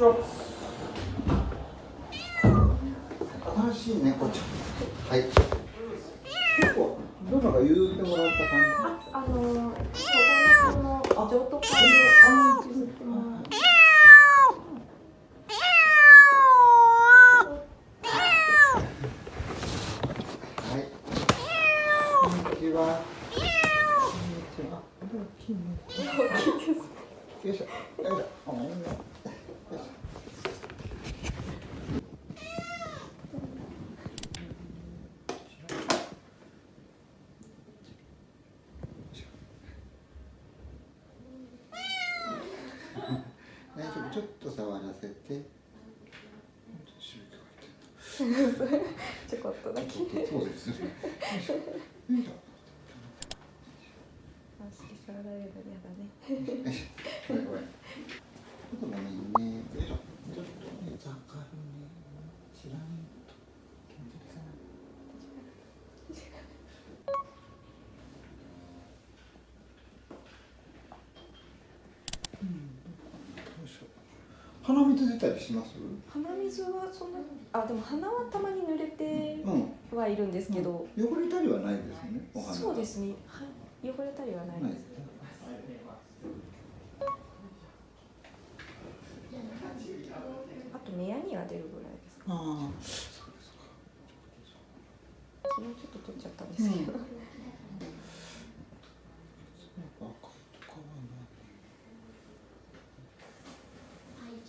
ちは。新しい猫ちゃん。はい。結構、どなたか言うてもらった感あ、あのー、保護猫の譲渡会で、あ、譲ってもらう。じ。はい。こんにちは。こんにちは。大きいね。大きいです。よいしょ。ごめんね。よいしょ。大丈夫ちょっと触らせてちょこっとだけ。そうですねあ、触られるの嫌だね。ちょっとねちょっとねざかるね知ら気持ち悪いかなうんよいしょ鼻水出たりします？鼻水はそんな、あ、でも鼻はたまに濡れてうんはいるんですけど。汚れたりはないですねそうですね。はい、汚れたりはないです。あと目やには出るぐらいですか。あ昨日ちょっと取っちゃったんですけど。あ、赤いとかはない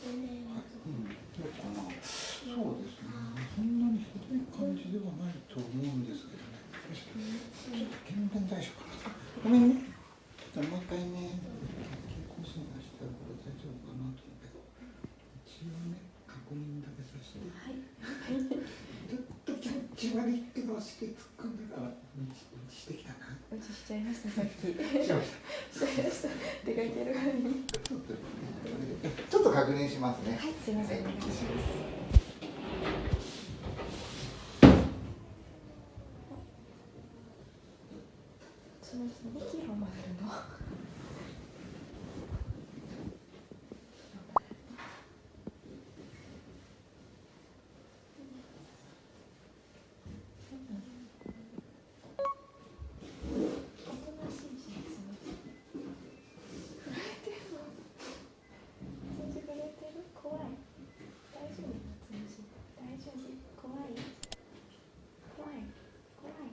うん、どうかな。そうですね。そんなにひどい感じではないと思うんですけどね。よいしょちょっと検便対象かな。ごめんね。ちょっともう一回ね、健康診断したらこれ大丈夫かなと思うけど、一応ね、確認だけさせて。はい。ちょっと気持ち悪いけど、して突っ込んでから、うんちうんちしてきたな。うちしちゃいましたさっき。しました。しちゃいました。出かける前に。ちょっとちょっと確認しますね。はい、すみません、お願いします。そうですね、息を混ぜるの。おとなしいしですね。震えてるの。通じ震えてる怖い大丈夫通じ大丈夫怖い怖い怖い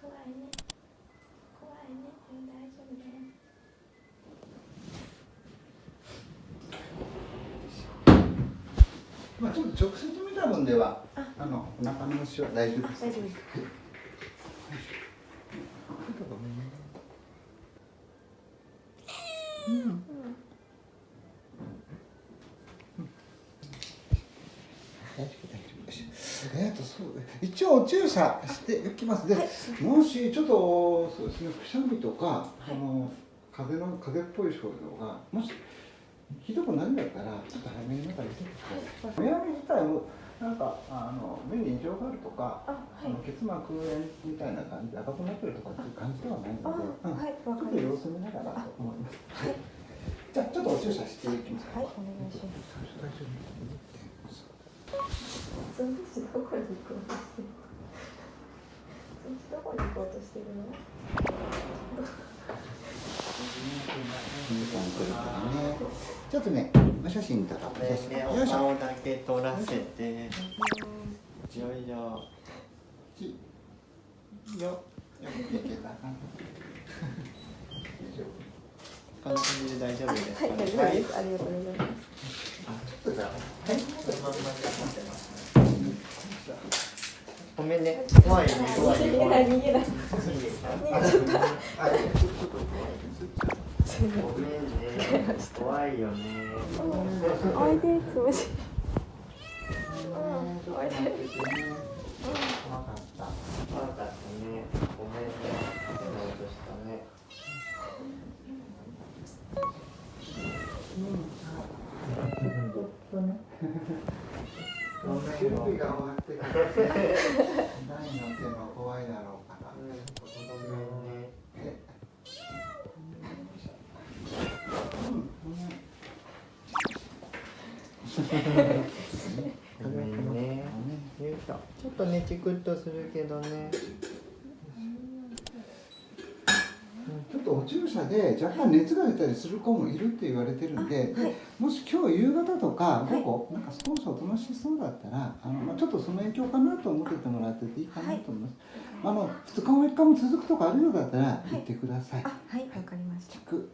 怖いね怖いねうん大丈夫だよまあちょっと直接見た分では、あ。あのお腹の虫は大丈夫です。大丈夫えっとそう一応注射しておきますで、もしちょっとそうですねくしゃみとか、あの風邪の風邪っぽい症状がもしひどくなるんだったらちょっと早めに中に出てください。目やり自体もなんかあの目に異常があるとか、あはい。あの結膜炎みたいな感じで赤くなってるとかっていう感じではないので、あはいちょっと様子見ながらと思います。はい。じゃあちょっとお注射していきます。はいお願いします。どこに行こうとしてるその？ちょっとね、お写真とか、お写真。ね。お顔だけ取らせて。よいしょ。ちよ。よくいけたかな。こんな感じで大丈夫ですか、はい大丈夫ですありがとうございますちょっとじゃあはい、そのまんまで持ってますね。ごめんね、怖いね、怖いね、逃げ。ない逃げない逃げちゃった。ごめんね、怖いよね。おいでつむしうん、おいで。怖かった。怖かったね。ごめんね。変な音したね。ちょっとね。ごめん準備が終わってから、ね、大の手も怖いだろうから。うん、ごめんね。えうん、ごめんごめんちょっとねチクッとするけどねちょっとお注射で若干熱が出たりする子もいるって言われてるん。で、もし今日夕方とか午後、なん。か少しおとなしそうだったらあの、まあ、ちょっとその影響かなと思っててもらってていいかなと思います、あの2日も3日も続くとかあるようだったら言ってください、はいわかりましたチク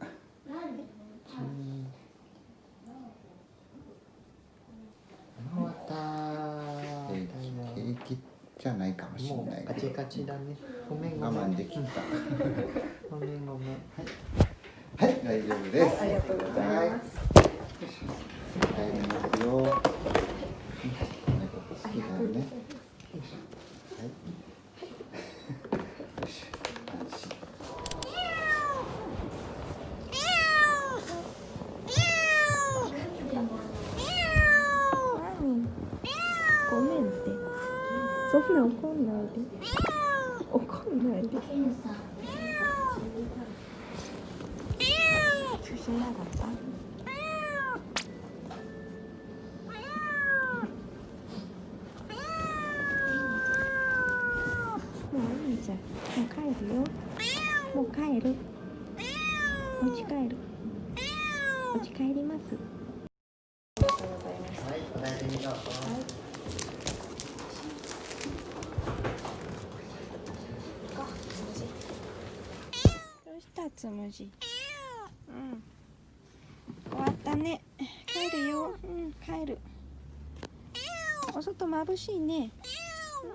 終わった平気じゃないかもしれもないうカチカチだね。ごめんご我慢できた。ごめんごめん。はい。大丈夫です、ありがとうございます。入りますよ。うん猫好きだよね。よいしょはい。よいしょ安心ごめんってそんな怒んないで。怒んないで。注射嫌だった。もういいじゃん。もう帰るよ。もう帰る。お家帰る。お家帰ります。ありがとうございますはいお大事にどうぞどうしたつむじ。うん。終わったね。帰るよ。うん。帰る。お外眩しいね。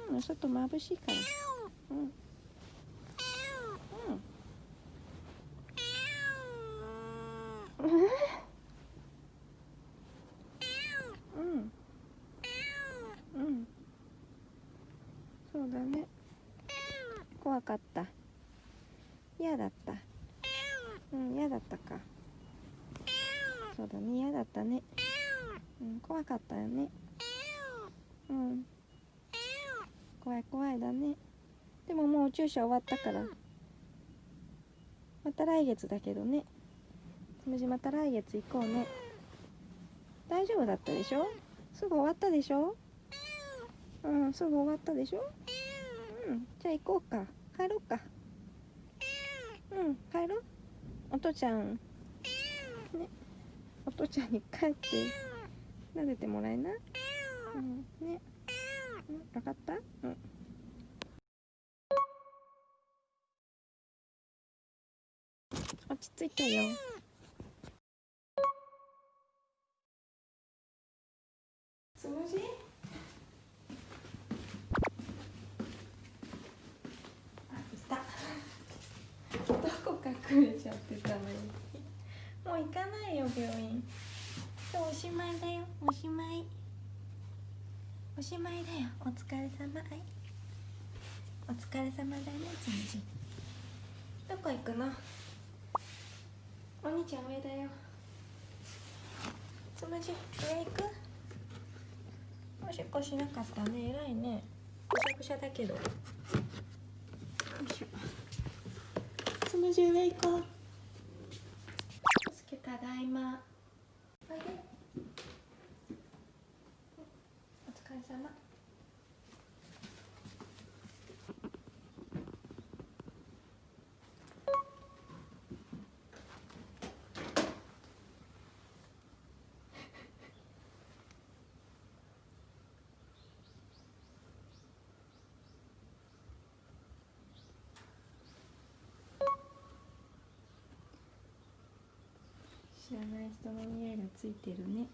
うんお外眩しいから。うん。うん。うん。うん。そうだね。怖かった。嫌だったうん嫌だったか。そうだね嫌だったね。うん怖かったよね。うん。怖い怖いだね。でももう注射終わったから。また来月だけどね。つむじまた来月行こうね。大丈夫だったでしょ？すぐ終わったでしょ？うんすぐ終わったでしょ？うんじゃあ行こうか。帰ろうか。うん帰ろう。お父ちゃん。ね。お父ちゃんに帰って。撫でてもらえなうん。ね。うん。分かった？うん。落ち着いたよ。つむじあいた。隠れちゃってたのにもう行かないよ病院。今日おしまいだよおしまい。おしまいだよ。お疲れ様。はい。お疲れ様だねつむじどこ行くの？お兄ちゃん上だよ。つむじ上行く？おしっこしなかったね。偉いね。ぐしゃぐしゃだけど。170行こうすけただいま。お疲れ様。知らない人の匂いがついてるね。